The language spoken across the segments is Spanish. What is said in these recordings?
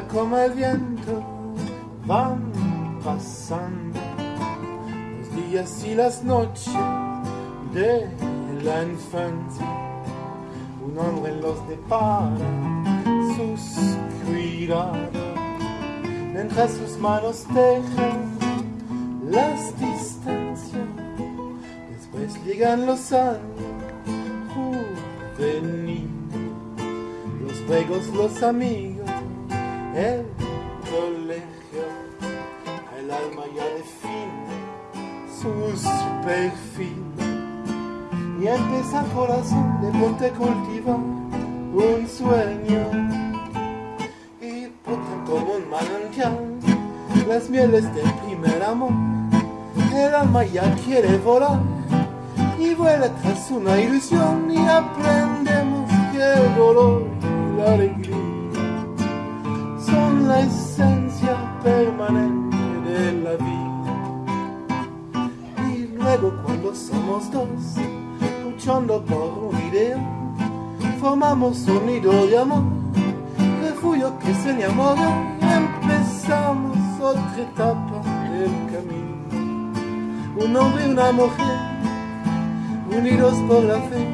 como el viento, van pasando los días y las noches de la infancia. Un hombre los depara, sus cuidados, mientras sus manos tejen las distancias. Después llegan los años juveniles, los juegos, los amigos, el colegio, el alma ya define sus perfiles y empieza corazón de ponte cultiva un sueño. Y brotan como un manantial las mieles del primer amor. El alma ya quiere volar y vuela tras una ilusión. Y aprendemos que el dolor y la alegría esencia permanente de la vida y luego cuando somos dos luchando por un idea formamos un nido de amor refugio que se enamora y empezamos otra etapa del camino un hombre y una mujer, unidos por la fe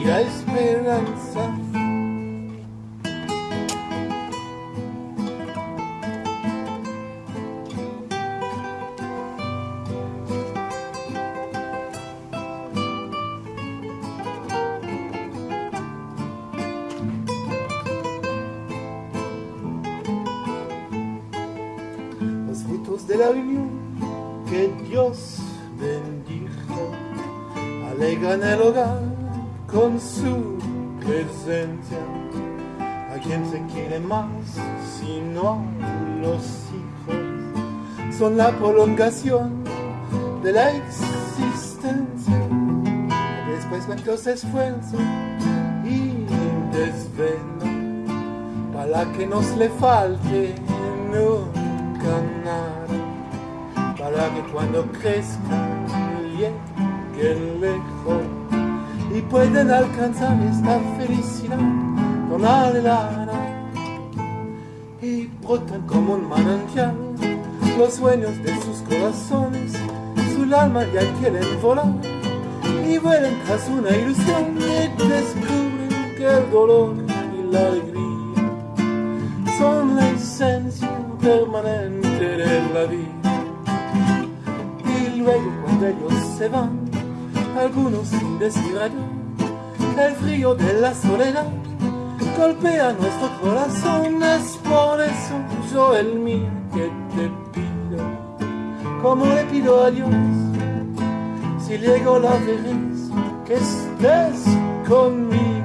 y la esperanza. De la unión que Dios bendijo, alegran el hogar con su presencia. A quien se quiere más, sino a los hijos, son la prolongación de la existencia. Después cuántos esfuerzos y desvelo para que nos le falte cuando crezcan lleguen lejos y puedan alcanzar esta felicidad con alegría y brotan como un manantial los sueños de sus corazones su alma ya quieren volar y vuelan tras una ilusión y descubren que el dolor y la alegría son la esencia permanente de la vida luego cuando ellos se van, algunos sin decir el frío de la soledad golpea nuestro corazón, es por eso yo el mío que te pido, como le pido a Dios, si llego la vez que estés conmigo.